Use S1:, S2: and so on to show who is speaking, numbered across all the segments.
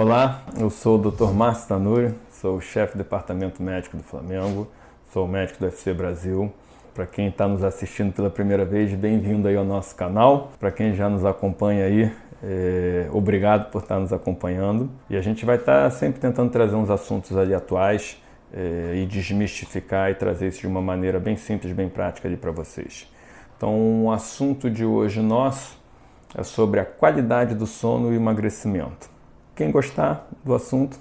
S1: Olá, eu sou o Dr. Márcio Tanuri, sou o chefe do Departamento Médico do Flamengo, sou médico do UFC Brasil. Para quem está nos assistindo pela primeira vez, bem-vindo aí ao nosso canal. Para quem já nos acompanha aí, é, obrigado por estar nos acompanhando. E a gente vai estar sempre tentando trazer uns assuntos ali atuais é, e desmistificar e trazer isso de uma maneira bem simples, bem prática ali para vocês. Então, o assunto de hoje nosso é sobre a qualidade do sono e emagrecimento. Quem gostar do assunto,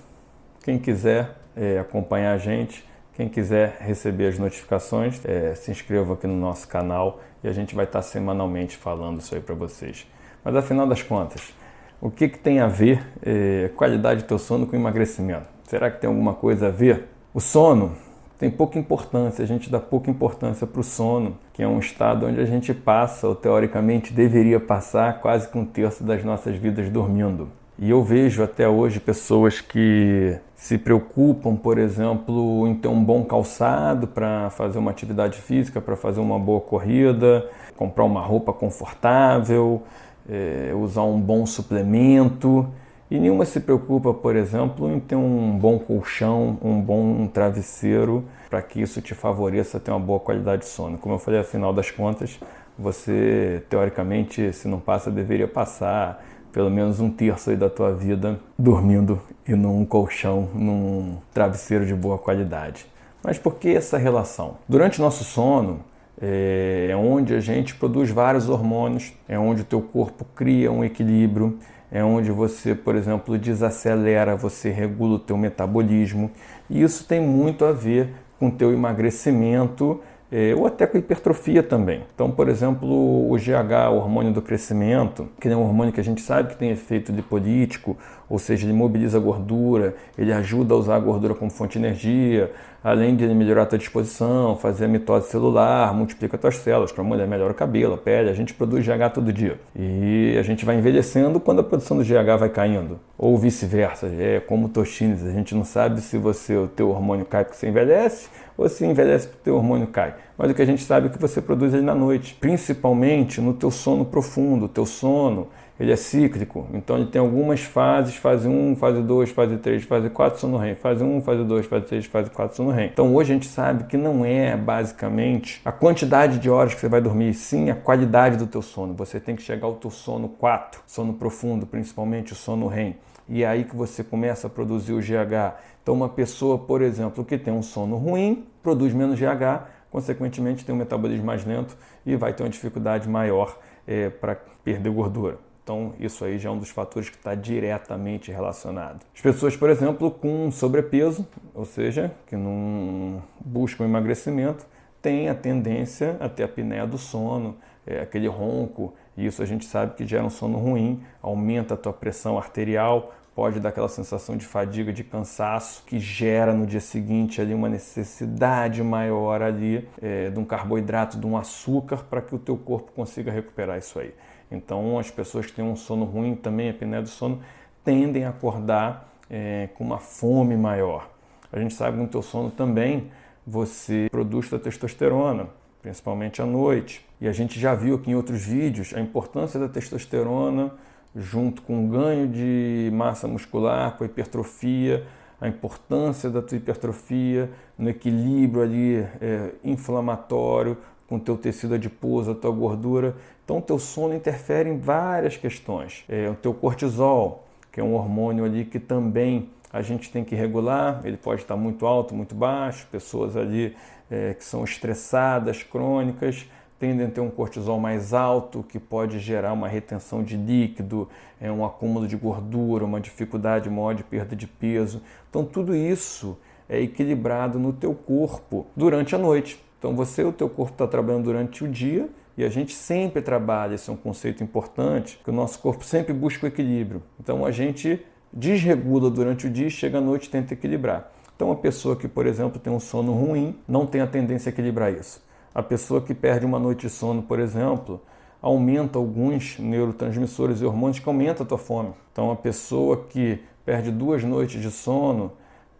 S1: quem quiser é, acompanhar a gente, quem quiser receber as notificações, é, se inscreva aqui no nosso canal e a gente vai estar semanalmente falando isso aí para vocês. Mas afinal das contas, o que, que tem a ver é, qualidade do teu sono com emagrecimento? Será que tem alguma coisa a ver? O sono tem pouca importância, a gente dá pouca importância para o sono, que é um estado onde a gente passa, ou teoricamente deveria passar, quase que um terço das nossas vidas dormindo. E eu vejo até hoje pessoas que se preocupam, por exemplo, em ter um bom calçado para fazer uma atividade física, para fazer uma boa corrida, comprar uma roupa confortável, é, usar um bom suplemento. E nenhuma se preocupa, por exemplo, em ter um bom colchão, um bom travesseiro, para que isso te favoreça ter uma boa qualidade de sono. Como eu falei, afinal das contas, você, teoricamente, se não passa, deveria passar pelo menos um terço da tua vida dormindo e num colchão, num travesseiro de boa qualidade. Mas por que essa relação? Durante nosso sono, é onde a gente produz vários hormônios, é onde o teu corpo cria um equilíbrio, é onde você, por exemplo, desacelera, você regula o teu metabolismo. E isso tem muito a ver com o teu emagrecimento é, ou até com hipertrofia também. Então, por exemplo, o GH, o hormônio do crescimento, que é um hormônio que a gente sabe que tem efeito lipolítico, ou seja, ele mobiliza a gordura, ele ajuda a usar a gordura como fonte de energia, além de melhorar a tua disposição, fazer a mitose celular, multiplica as tuas células, para a mulher melhora o cabelo, a pele, a gente produz GH todo dia. E a gente vai envelhecendo quando a produção do GH vai caindo, ou vice-versa, é como toxines, a gente não sabe se você o teu hormônio cai porque você envelhece, ou se envelhece porque o teu hormônio cai. Mas o que a gente sabe é que você produz ele na noite, principalmente no teu sono profundo, teu sono ele é cíclico, então ele tem algumas fases, fase 1, fase 2, fase 3, fase 4, sono REM, fase 1, fase 2, fase 3, fase 4, sono REM. Então hoje a gente sabe que não é basicamente a quantidade de horas que você vai dormir, sim a qualidade do teu sono. Você tem que chegar ao teu sono 4, sono profundo, principalmente o sono REM. E é aí que você começa a produzir o GH. Então uma pessoa, por exemplo, que tem um sono ruim, produz menos GH, consequentemente tem um metabolismo mais lento e vai ter uma dificuldade maior é, para perder gordura. Então, isso aí já é um dos fatores que está diretamente relacionado. As pessoas, por exemplo, com sobrepeso, ou seja, que não buscam emagrecimento, têm a tendência a ter a apneia do sono, é, aquele ronco, e isso a gente sabe que gera um sono ruim, aumenta a tua pressão arterial, pode dar aquela sensação de fadiga, de cansaço, que gera no dia seguinte ali uma necessidade maior ali é, de um carboidrato, de um açúcar, para que o teu corpo consiga recuperar isso aí. Então, as pessoas que têm um sono ruim, também a apneia do sono, tendem a acordar é, com uma fome maior. A gente sabe que no teu sono também você produz a testosterona, principalmente à noite. E a gente já viu aqui em outros vídeos a importância da testosterona junto com o ganho de massa muscular, com a hipertrofia, a importância da tua hipertrofia no equilíbrio ali é, inflamatório, com o teu tecido adiposo, a tua gordura. Então, o teu sono interfere em várias questões. É, o teu cortisol, que é um hormônio ali que também a gente tem que regular, ele pode estar muito alto, muito baixo. Pessoas ali é, que são estressadas, crônicas, tendem a ter um cortisol mais alto, que pode gerar uma retenção de líquido, é, um acúmulo de gordura, uma dificuldade maior de perda de peso. Então, tudo isso é equilibrado no teu corpo durante a noite. Então você o teu corpo está trabalhando durante o dia e a gente sempre trabalha, esse é um conceito importante, que o nosso corpo sempre busca o equilíbrio. Então a gente desregula durante o dia e chega à noite e tenta equilibrar. Então a pessoa que, por exemplo, tem um sono ruim, não tem a tendência a equilibrar isso. A pessoa que perde uma noite de sono, por exemplo, aumenta alguns neurotransmissores e hormônios que aumentam a tua fome. Então a pessoa que perde duas noites de sono,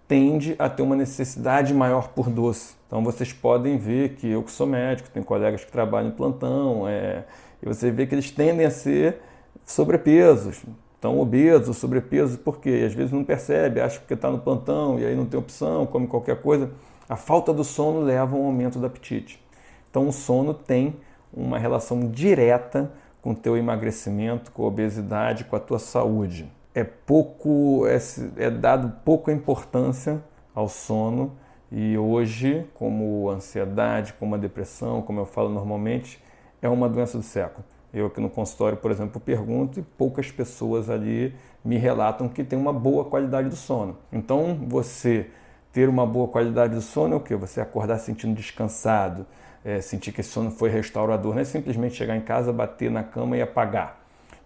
S1: tende a ter uma necessidade maior por doce. Então vocês podem ver que eu que sou médico, tenho colegas que trabalham em plantão, é, e você vê que eles tendem a ser sobrepesos, estão obesos, sobrepeso, por quê? Às vezes não percebe, acha que está no plantão e aí não tem opção, come qualquer coisa. A falta do sono leva a um aumento do apetite. Então o sono tem uma relação direta com o teu emagrecimento, com a obesidade, com a tua saúde. É pouco, é, é dado pouca importância ao sono e hoje, como ansiedade, como a depressão, como eu falo normalmente, é uma doença do século. Eu aqui no consultório, por exemplo, pergunto e poucas pessoas ali me relatam que tem uma boa qualidade do sono. Então, você ter uma boa qualidade do sono é o que? Você acordar sentindo descansado, é, sentir que esse sono foi restaurador, não é simplesmente chegar em casa, bater na cama e apagar.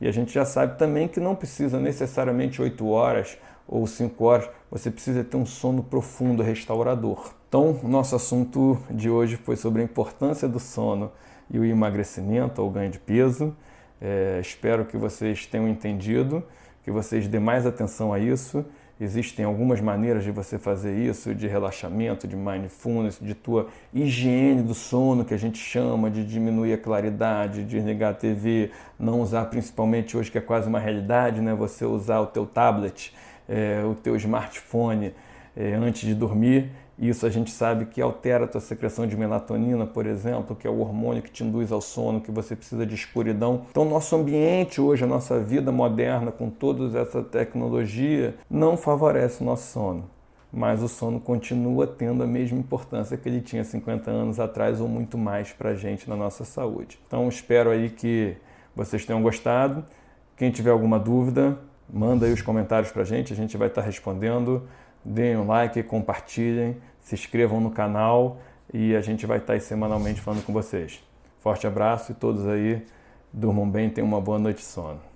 S1: E a gente já sabe também que não precisa necessariamente 8 horas ou 5 horas, você precisa ter um sono profundo, restaurador. Então, nosso assunto de hoje foi sobre a importância do sono e o emagrecimento ou ganho de peso. É, espero que vocês tenham entendido, que vocês dêem mais atenção a isso. Existem algumas maneiras de você fazer isso, de relaxamento, de mindfulness, de tua higiene do sono, que a gente chama, de diminuir a claridade, de desligar a TV, não usar principalmente hoje que é quase uma realidade, né? Você usar o teu tablet, é, o teu smartphone é, antes de dormir isso a gente sabe que altera a tua secreção de melatonina, por exemplo, que é o hormônio que te induz ao sono, que você precisa de escuridão. Então, nosso ambiente hoje, a nossa vida moderna, com toda essa tecnologia, não favorece o nosso sono. Mas o sono continua tendo a mesma importância que ele tinha 50 anos atrás ou muito mais para a gente na nossa saúde. Então, espero aí que vocês tenham gostado. Quem tiver alguma dúvida, manda aí os comentários para a gente, a gente vai estar respondendo. Deem um like, compartilhem se inscrevam no canal e a gente vai estar aí semanalmente falando com vocês. Forte abraço e todos aí durmam bem, tenham uma boa noite de sono.